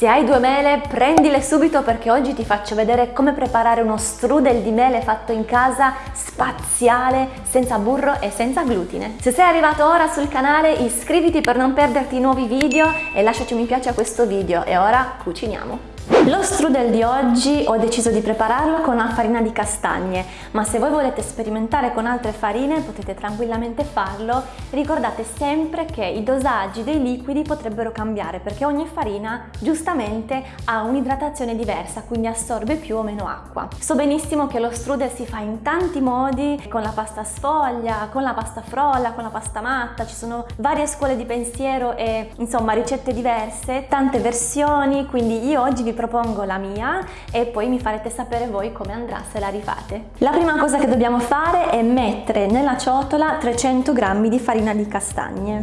Se hai due mele prendile subito perché oggi ti faccio vedere come preparare uno strudel di mele fatto in casa spaziale, senza burro e senza glutine. Se sei arrivato ora sul canale iscriviti per non perderti nuovi video e lasciaci un mi piace a questo video e ora cuciniamo! Lo strudel di oggi ho deciso di prepararlo con una farina di castagne, ma se voi volete sperimentare con altre farine potete tranquillamente farlo. Ricordate sempre che i dosaggi dei liquidi potrebbero cambiare perché ogni farina giustamente ha un'idratazione diversa, quindi assorbe più o meno acqua. So benissimo che lo strudel si fa in tanti modi, con la pasta sfoglia, con la pasta frolla, con la pasta matta, ci sono varie scuole di pensiero e insomma ricette diverse, tante versioni, quindi io oggi vi propongo la mia e poi mi farete sapere voi come andrà se la rifate. La prima cosa che dobbiamo fare è mettere nella ciotola 300 g di farina di castagne.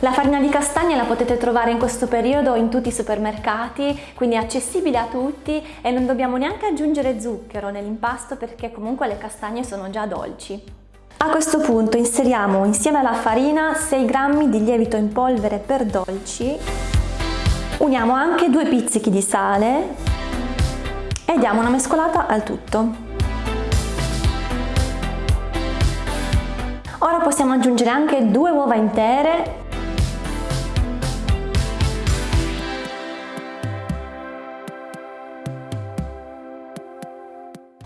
La farina di castagne la potete trovare in questo periodo in tutti i supermercati, quindi è accessibile a tutti e non dobbiamo neanche aggiungere zucchero nell'impasto perché comunque le castagne sono già dolci. A questo punto inseriamo insieme alla farina 6 g di lievito in polvere per dolci Uniamo anche due pizzichi di sale e diamo una mescolata al tutto. Ora possiamo aggiungere anche due uova intere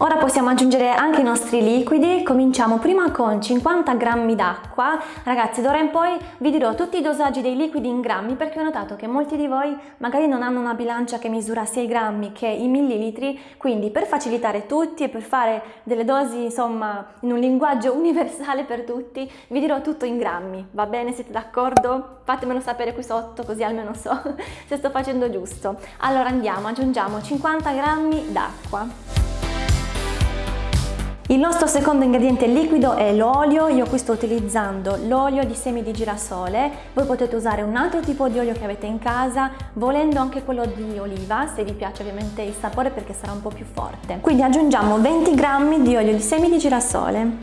Ora possiamo aggiungere anche i nostri liquidi, cominciamo prima con 50 grammi d'acqua, ragazzi d'ora in poi vi dirò tutti i dosaggi dei liquidi in grammi perché ho notato che molti di voi magari non hanno una bilancia che misura sia i grammi che i millilitri, quindi per facilitare tutti e per fare delle dosi insomma in un linguaggio universale per tutti vi dirò tutto in grammi, va bene? Siete d'accordo? Fatemelo sapere qui sotto così almeno so se sto facendo giusto. Allora andiamo, aggiungiamo 50 grammi d'acqua. Il nostro secondo ingrediente liquido è l'olio, io qui sto utilizzando l'olio di semi di girasole, voi potete usare un altro tipo di olio che avete in casa, volendo anche quello di oliva, se vi piace ovviamente il sapore perché sarà un po' più forte. Quindi aggiungiamo 20 grammi di olio di semi di girasole.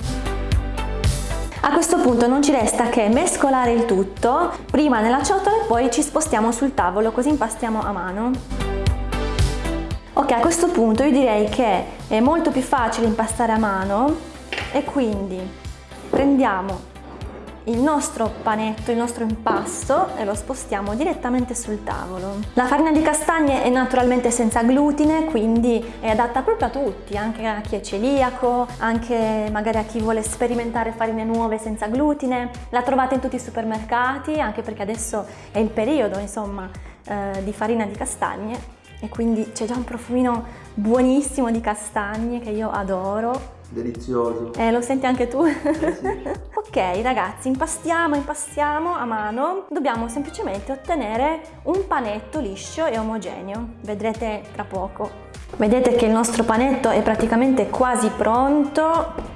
A questo punto non ci resta che mescolare il tutto, prima nella ciotola e poi ci spostiamo sul tavolo così impastiamo a mano. Ok, a questo punto io direi che è molto più facile impastare a mano e quindi prendiamo il nostro panetto, il nostro impasto e lo spostiamo direttamente sul tavolo. La farina di castagne è naturalmente senza glutine, quindi è adatta proprio a tutti, anche a chi è celiaco, anche magari a chi vuole sperimentare farine nuove senza glutine. La trovate in tutti i supermercati, anche perché adesso è il periodo, insomma, eh, di farina di castagne e quindi c'è già un profumino buonissimo di castagne che io adoro. Delizioso. Eh, lo senti anche tu? Eh sì. ok ragazzi, impastiamo, impastiamo a mano. Dobbiamo semplicemente ottenere un panetto liscio e omogeneo. Vedrete tra poco. Vedete che il nostro panetto è praticamente quasi pronto.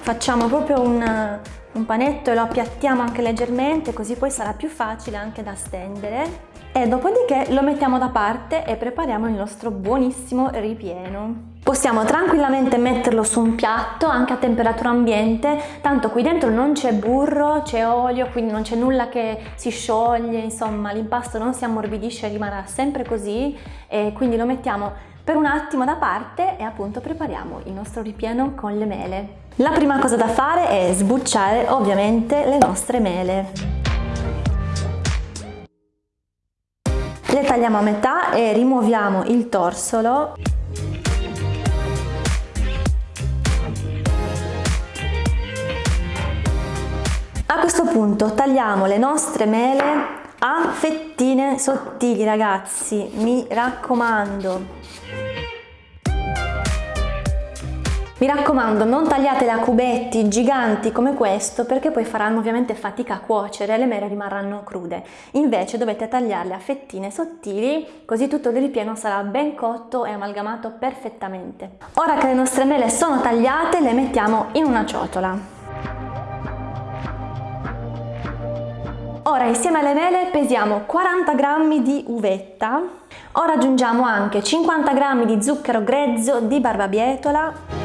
Facciamo proprio un, un panetto e lo appiattiamo anche leggermente così poi sarà più facile anche da stendere e dopodiché lo mettiamo da parte e prepariamo il nostro buonissimo ripieno. Possiamo tranquillamente metterlo su un piatto anche a temperatura ambiente, tanto qui dentro non c'è burro, c'è olio, quindi non c'è nulla che si scioglie, insomma l'impasto non si ammorbidisce, rimarrà sempre così e quindi lo mettiamo per un attimo da parte e appunto prepariamo il nostro ripieno con le mele. La prima cosa da fare è sbucciare ovviamente le nostre mele. Tagliamo a metà e rimuoviamo il torsolo. A questo punto tagliamo le nostre mele a fettine sottili ragazzi, mi raccomando. Mi raccomando non tagliatele a cubetti giganti come questo perché poi faranno ovviamente fatica a cuocere e le mele rimarranno crude. Invece dovete tagliarle a fettine sottili così tutto il ripieno sarà ben cotto e amalgamato perfettamente. Ora che le nostre mele sono tagliate le mettiamo in una ciotola. Ora insieme alle mele pesiamo 40 g di uvetta, ora aggiungiamo anche 50 g di zucchero grezzo di barbabietola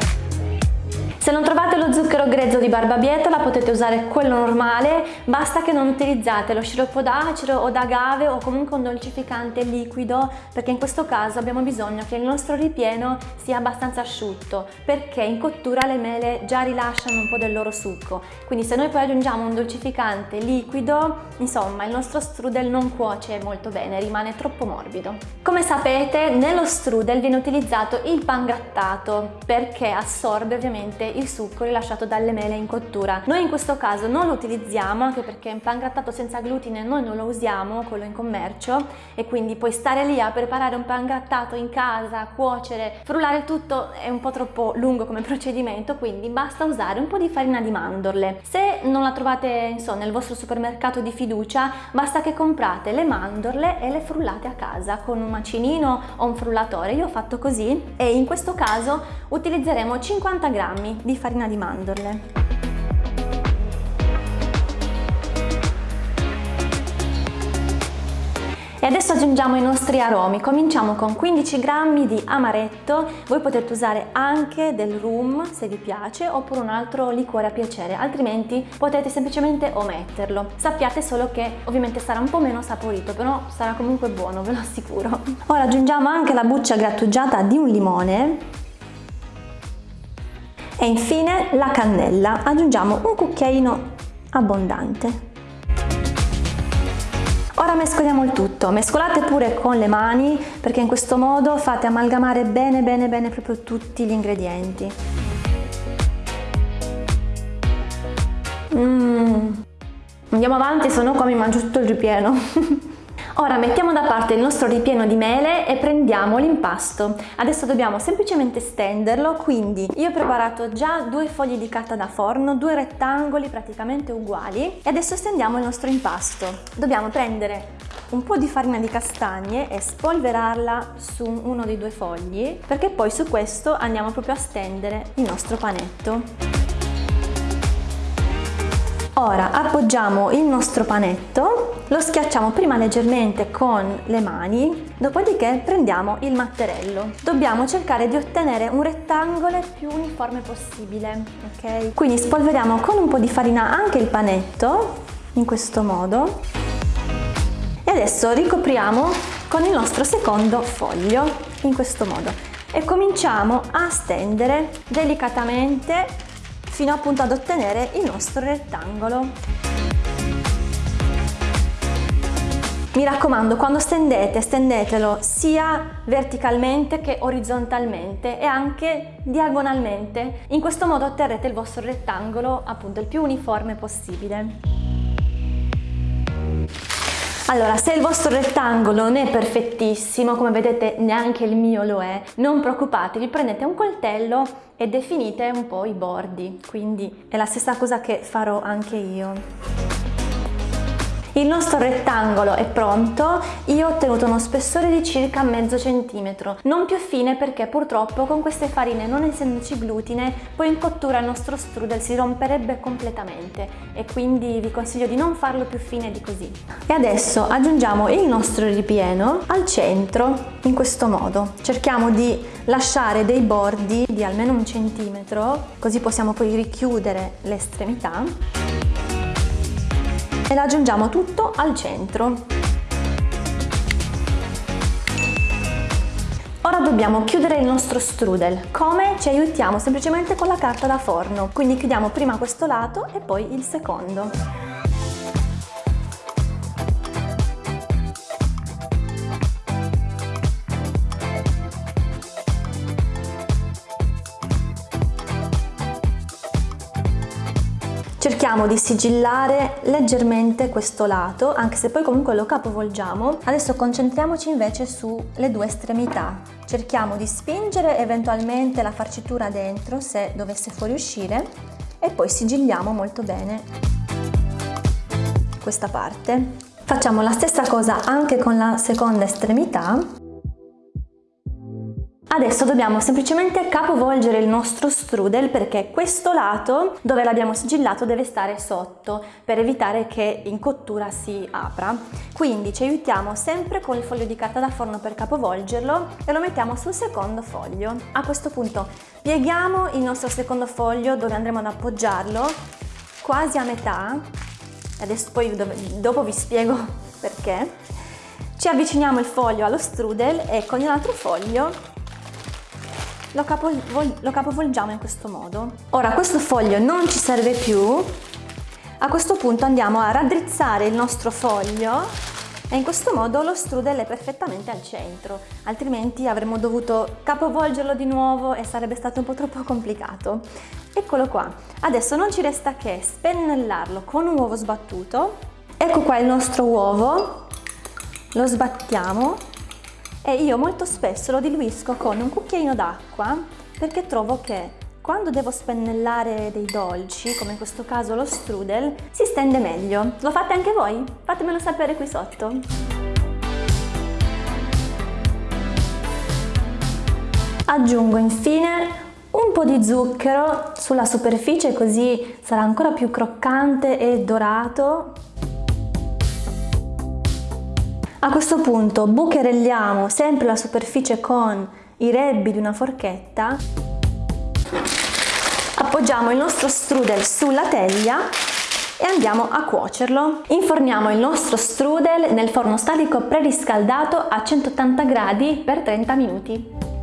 Se non trovate lo zucchero grezzo di barbabietola potete usare quello normale, basta che non utilizzate lo sciroppo d'acero o d'agave o comunque un dolcificante liquido perché in questo caso abbiamo bisogno che il nostro ripieno sia abbastanza asciutto perché in cottura le mele già rilasciano un po' del loro succo. Quindi se noi poi aggiungiamo un dolcificante liquido, insomma il nostro strudel non cuoce molto bene, rimane troppo morbido. Come sapete nello strudel viene utilizzato il pangrattato perché assorbe ovviamente il succo rilasciato dalle mele in cottura. Noi in questo caso non lo utilizziamo anche perché un pangrattato senza glutine noi non lo usiamo, quello in commercio e quindi poi stare lì a preparare un pangrattato in casa, cuocere, frullare tutto è un po' troppo lungo come procedimento quindi basta usare un po' di farina di mandorle. Se non la trovate insomma, nel vostro supermercato di fiducia basta che comprate le mandorle e le frullate a casa con un macinino o un frullatore. Io ho fatto così e in questo caso utilizzeremo 50 grammi di farina di mandorle. E adesso aggiungiamo i nostri aromi, cominciamo con 15 grammi di amaretto, voi potete usare anche del rum se vi piace oppure un altro liquore a piacere, altrimenti potete semplicemente ometterlo. Sappiate solo che ovviamente sarà un po' meno saporito, però sarà comunque buono, ve lo assicuro. Ora aggiungiamo anche la buccia grattugiata di un limone e infine la cannella, aggiungiamo un cucchiaino abbondante. Ora mescoliamo il tutto, mescolate pure con le mani perché in questo modo fate amalgamare bene bene bene proprio tutti gli ingredienti. Mmm. Andiamo avanti, se no qua mi mangio tutto il ripieno. Ora mettiamo da parte il nostro ripieno di mele e prendiamo l'impasto. Adesso dobbiamo semplicemente stenderlo, quindi io ho preparato già due fogli di carta da forno, due rettangoli praticamente uguali e adesso stendiamo il nostro impasto. Dobbiamo prendere un po' di farina di castagne e spolverarla su uno dei due fogli perché poi su questo andiamo proprio a stendere il nostro panetto. Ora appoggiamo il nostro panetto, lo schiacciamo prima leggermente con le mani, dopodiché prendiamo il matterello. Dobbiamo cercare di ottenere un rettangolo più uniforme possibile, ok? Quindi spolveriamo con un po' di farina anche il panetto, in questo modo. E adesso ricopriamo con il nostro secondo foglio, in questo modo. E cominciamo a stendere delicatamente fino appunto ad ottenere il nostro rettangolo. Mi raccomando, quando stendete, stendetelo sia verticalmente che orizzontalmente e anche diagonalmente. In questo modo otterrete il vostro rettangolo appunto il più uniforme possibile. Allora, se il vostro rettangolo non è perfettissimo, come vedete neanche il mio lo è, non preoccupatevi, prendete un coltello e definite un po' i bordi, quindi è la stessa cosa che farò anche io. Il nostro rettangolo è pronto, io ho ottenuto uno spessore di circa mezzo centimetro, non più fine perché purtroppo con queste farine non essendoci glutine poi in cottura il nostro strudel si romperebbe completamente. E quindi vi consiglio di non farlo più fine di così. E adesso aggiungiamo il nostro ripieno al centro in questo modo, cerchiamo di lasciare dei bordi di almeno un centimetro così possiamo poi richiudere le estremità e aggiungiamo tutto al centro. Ora dobbiamo chiudere il nostro strudel. Come? Ci aiutiamo semplicemente con la carta da forno. Quindi chiudiamo prima questo lato e poi il secondo. Cerchiamo di sigillare leggermente questo lato anche se poi comunque lo capovolgiamo. Adesso concentriamoci invece sulle due estremità. Cerchiamo di spingere eventualmente la farcitura dentro se dovesse fuoriuscire e poi sigilliamo molto bene questa parte. Facciamo la stessa cosa anche con la seconda estremità Adesso dobbiamo semplicemente capovolgere il nostro strudel perché questo lato dove l'abbiamo sigillato deve stare sotto per evitare che in cottura si apra. Quindi ci aiutiamo sempre con il foglio di carta da forno per capovolgerlo e lo mettiamo sul secondo foglio. A questo punto pieghiamo il nostro secondo foglio dove andremo ad appoggiarlo quasi a metà. Adesso poi dopo vi spiego perché. Ci avviciniamo il foglio allo strudel e con l'altro foglio lo, capovol lo capovolgiamo in questo modo. Ora questo foglio non ci serve più, a questo punto andiamo a raddrizzare il nostro foglio e in questo modo lo strudel è perfettamente al centro, altrimenti avremmo dovuto capovolgerlo di nuovo e sarebbe stato un po' troppo complicato. Eccolo qua, adesso non ci resta che spennellarlo con un uovo sbattuto, ecco qua il nostro uovo, lo sbattiamo e io molto spesso lo diluisco con un cucchiaino d'acqua perché trovo che quando devo spennellare dei dolci, come in questo caso lo strudel, si stende meglio. Lo fate anche voi? Fatemelo sapere qui sotto. Aggiungo infine un po' di zucchero sulla superficie così sarà ancora più croccante e dorato a questo punto bucherelliamo sempre la superficie con i rebbi di una forchetta, appoggiamo il nostro strudel sulla teglia e andiamo a cuocerlo. Inforniamo il nostro strudel nel forno statico preriscaldato a 180 gradi per 30 minuti.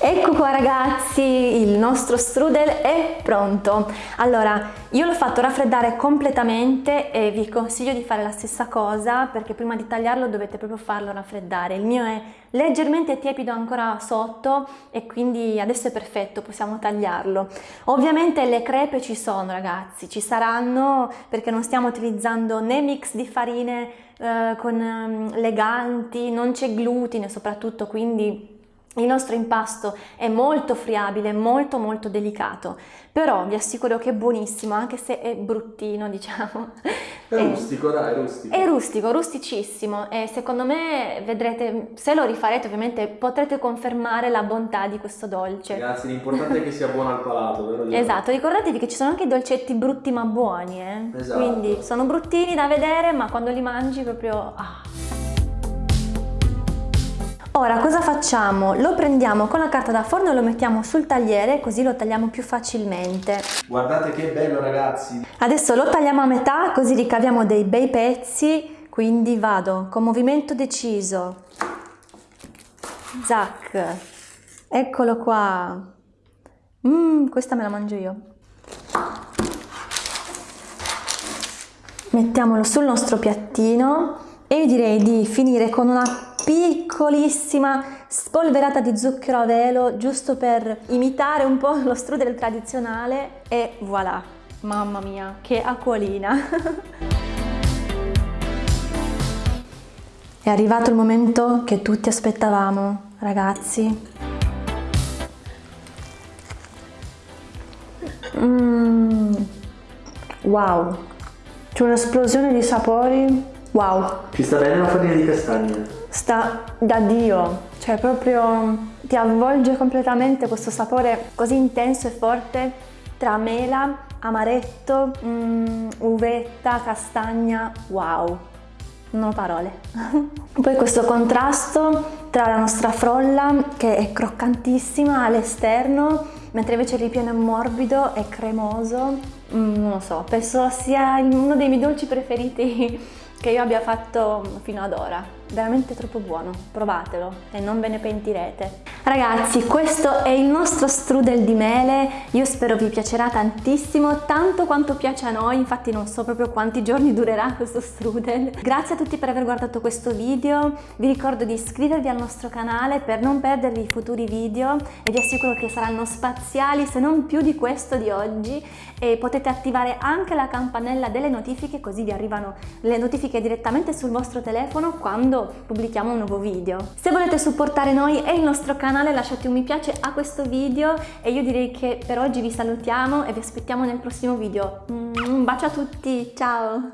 Ecco qua ragazzi, il nostro strudel è pronto. Allora, io l'ho fatto raffreddare completamente e vi consiglio di fare la stessa cosa perché prima di tagliarlo dovete proprio farlo raffreddare. Il mio è leggermente tiepido ancora sotto e quindi adesso è perfetto, possiamo tagliarlo. Ovviamente le crepe ci sono ragazzi, ci saranno perché non stiamo utilizzando né mix di farine eh, con eh, leganti, non c'è glutine soprattutto, quindi il nostro impasto è molto friabile, molto molto delicato, però vi assicuro che è buonissimo, anche se è bruttino, diciamo. È, è rustico, dai, è rustico. È rustico, rusticissimo e secondo me vedrete, se lo rifarete ovviamente potrete confermare la bontà di questo dolce. Ragazzi, l'importante è che sia buono al palato, vero? Esatto, ricordatevi che ci sono anche dolcetti brutti ma buoni, eh? Esatto. Quindi sono bruttini da vedere, ma quando li mangi proprio... Ah. Ora cosa facciamo? Lo prendiamo con la carta da forno e lo mettiamo sul tagliere così lo tagliamo più facilmente. Guardate che bello ragazzi! Adesso lo tagliamo a metà così ricaviamo dei bei pezzi, quindi vado con movimento deciso. Zac! Eccolo qua! Mmm, questa me la mangio io. Mettiamolo sul nostro piattino e io direi di finire con una piccolissima spolverata di zucchero a velo giusto per imitare un po' lo strudel tradizionale e voilà, mamma mia, che acquolina! È arrivato il momento che tutti aspettavamo, ragazzi. Mm. Wow, c'è un'esplosione di sapori, wow. Ci sta bene la farina di castagna? Sta da Dio, cioè proprio ti avvolge completamente questo sapore così intenso e forte tra mela, amaretto, mm, uvetta, castagna, wow, non ho parole. Poi questo contrasto tra la nostra frolla che è croccantissima all'esterno, mentre invece il ripieno è morbido e cremoso, mm, non lo so, penso sia uno dei miei dolci preferiti che io abbia fatto fino ad ora veramente troppo buono, provatelo e non ve ne pentirete. Ragazzi, questo è il nostro strudel di mele, io spero vi piacerà tantissimo, tanto quanto piace a noi, infatti non so proprio quanti giorni durerà questo strudel. Grazie a tutti per aver guardato questo video, vi ricordo di iscrivervi al nostro canale per non perdervi i futuri video. E vi assicuro che saranno spaziali se non più di questo di oggi. E potete attivare anche la campanella delle notifiche così vi arrivano le notifiche direttamente sul vostro telefono quando quando pubblichiamo un nuovo video. Se volete supportare noi e il nostro canale lasciate un mi piace a questo video e io direi che per oggi vi salutiamo e vi aspettiamo nel prossimo video. Un bacio a tutti, ciao!